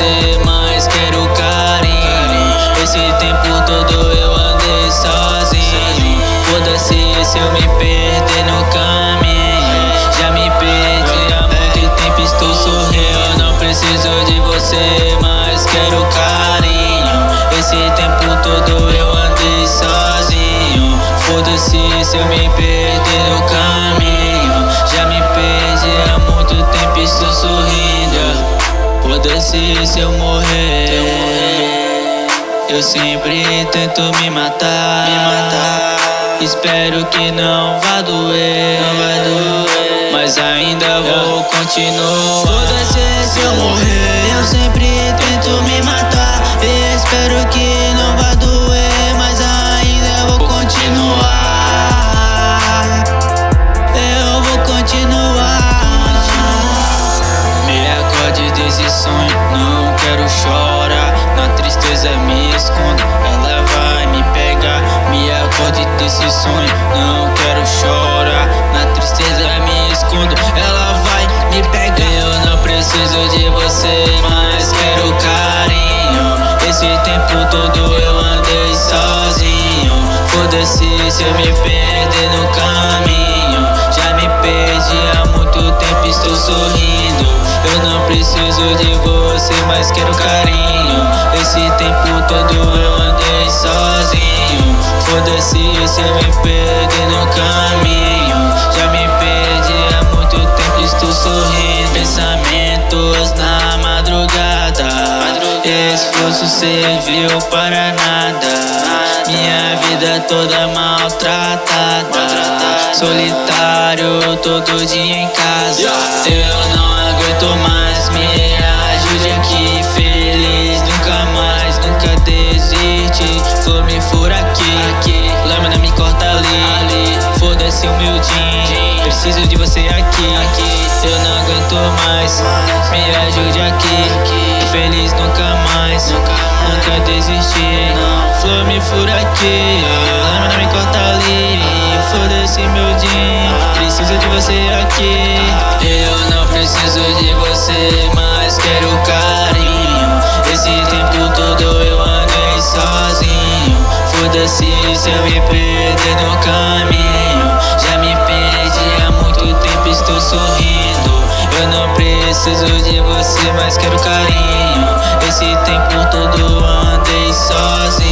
Você, mas quero carinho. Esse tempo todo eu andei sozinho. Foda-se se eu me perder no caminho. Já me perdi há muito tempo, estou sorrindo não preciso de você, mas quero carinho. Esse tempo todo eu andei sozinho. Foda-se se eu me perder no caminho Se eu morrer. Eu sempre tento me matar, me matar. Espero que não vá doer, não vai doer. Mas ainda vou continuar. Foda-se se eu morrer. Eu sempre tento me matar tristeza me escondo Ela vai me pegar. Me acorde desse sonho Não quero chorar. Na tristeza me escondo Ela vai me pegar. Eu não preciso de você Mas quero carinho. Esse tempo todo eu andei sozinho. Foda-se se eu me perder no caminho. Já me perdi há muito tempo estou sorrindo. Eu não preciso de você mas quero carinho tempo todo eu andei sozinho. Foda-se se eu me perder no caminho. Já me perdi há muito tempo, estou sorrindo. Pensamentos na madrugada. Esforço serviu para nada. Minha vida toda maltratada. Solitário todo dia em casa aqui, Lâmina me corta ali, Foda-se o meu jean Preciso de você aqui, aqui Eu não aguento mais, me ajude aqui. Feliz nunca mais, nunca desistir Flor me fura aqui, lâmina me corta ali. Foda-se meu jean Preciso de você aqui Foda-se se eu me perder no caminho. Já me perdi há muito tempo, estou sorrindo. Eu não preciso de você, mas quero carinho. Esse tempo todo andei sozinho